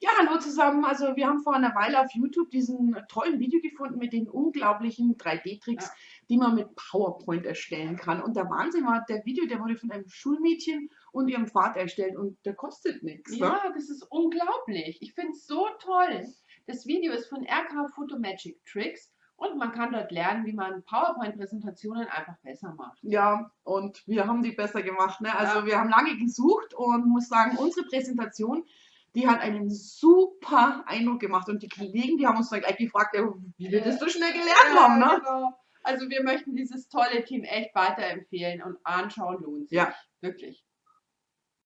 Ja, hallo zusammen. Also wir haben vor einer Weile auf YouTube diesen tollen Video gefunden mit den unglaublichen 3D-Tricks, Ja. die man mit PowerPoint erstellen kann. Und der Wahnsinn war, der Video, der wurde von einem Schulmädchen und ihrem Vater erstellt und der kostet nichts. Ne? Ja, das ist unglaublich. Ich finde es so toll. Das Video ist von RK Photomagic Tricks und man kann dort lernen, wie man PowerPoint-Präsentationen einfach besser macht. Ja, und wir haben die besser gemacht. Ne? Also Ja. wir haben lange gesucht und muss sagen, unsere Präsentation, die hat einen super Eindruck gemacht. Und die Kollegen, die haben uns dann gleich gefragt, ja, wie wir das so schnell gelernt haben. Ne? genau. Also wir möchten dieses tolle Team echt weiterempfehlen und anschauen lohnt sich. Ja. Wirklich.